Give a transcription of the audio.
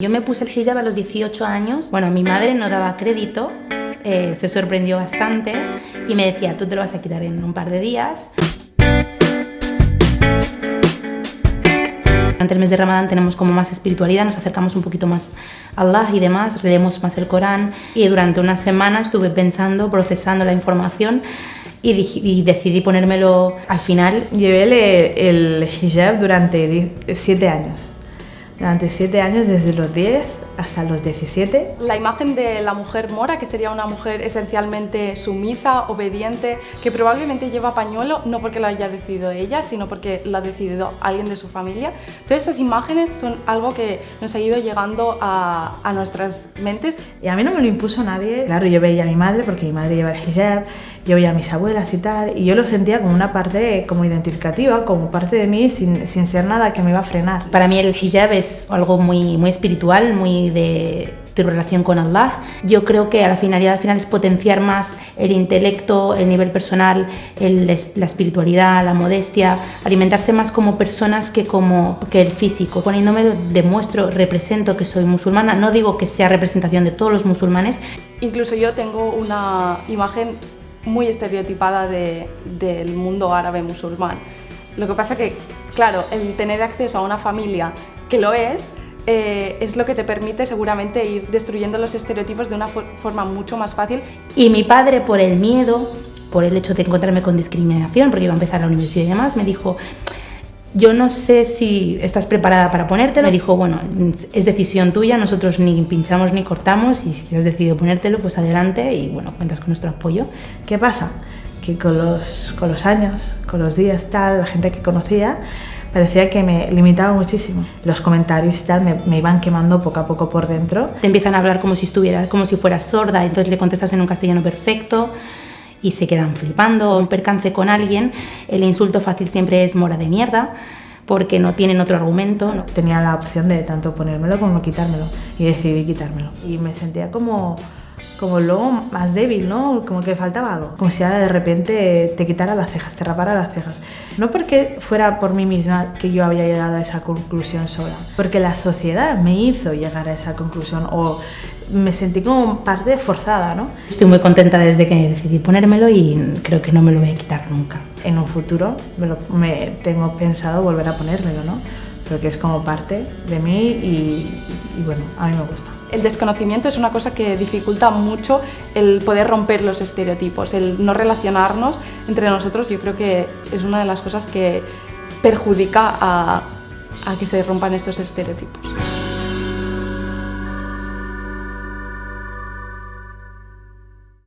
Yo me puse el hijab a los 18 años. Bueno, mi madre no daba crédito, eh, se sorprendió bastante y me decía, tú te lo vas a quitar en un par de días. Durante el mes de Ramadán tenemos como más espiritualidad, nos acercamos un poquito más a Allah y demás, leemos más el Corán y durante una semana estuve pensando, procesando la información y, decidí ponérmelo al final. Llevé el hijab durante siete años durante siete años, desde los 10 hasta los 17. La imagen de la mujer mora, que sería una mujer esencialmente sumisa, obediente, que probablemente lleva pañuelo, no porque lo haya decidido ella, sino porque lo ha decidido alguien de su familia. Todas estas imágenes son algo que nos ha ido llegando a, a nuestras mentes. Y a mí no me lo impuso nadie. Claro, yo veía a mi madre, porque mi madre lleva el hijab, yo veía a mis abuelas y tal, y yo lo sentía como una parte como identificativa, como parte de mí, sin, sin ser nada que me iba a frenar. Para mí el hijab es algo muy, muy espiritual, muy de tu relación con Allah. Yo creo que a la finalidad al final es potenciar más el intelecto, el nivel personal, la espiritualidad, la modestia, alimentarse más como personas que como que el físico. Poniéndome demuestro, represento que soy musulmana. No digo que sea representación de todos los musulmanes. Incluso yo tengo una imagen muy estereotipada de, del mundo árabe musulmán. Lo que pasa que, claro, el tener acceso a una familia que lo es, eh, es lo que te permite seguramente ir destruyendo los estereotipos de una forma mucho más fácil. Y mi padre, por el miedo, por el hecho de encontrarme con discriminación, porque iba a empezar la universidad y demás, me dijo, yo no sé si estás preparada para ponértelo. Me dijo, bueno, es decisión tuya, nosotros ni pinchamos ni cortamos y si has decidido ponértelo, pues adelante y bueno, cuentas con nuestro apoyo. ¿Qué pasa? Que con los, con los años, con los días, tal, la gente que conocía, parecía que me limitaba muchísimo. Los comentarios y tal me, me, iban quemando poco a poco por dentro. Te empiezan a hablar como si estuvieras, como si fueras sorda, entonces le contestas en un castellano perfecto y se quedan flipando. Un percance con alguien, el insulto fácil siempre es mora de mierda porque no tienen otro argumento. Tenía la opción de tanto ponérmelo como quitármelo y decidí quitármelo. Y me sentía como, como luego más débil, ¿no? Como que faltaba algo. Como si ahora de repente te quitara las cejas, te rapara las cejas. No porque fuera por mí misma que yo había llegado a esa conclusión sola, porque la sociedad me hizo llegar a esa conclusión o me sentí como parte forzada, ¿no? Estoy muy contenta desde que decidí ponérmelo y creo que no me lo voy a quitar nunca. En un futuro me, lo, me tengo pensado volver a ponérmelo, ¿no? Pero que es como parte de mí y, y bueno, a mí me gusta. El desconocimiento es una cosa que dificulta mucho el poder romper los estereotipos, el no relacionarnos entre nosotros. Yo creo que es una de las cosas que perjudica a, que se rompan estos estereotipos.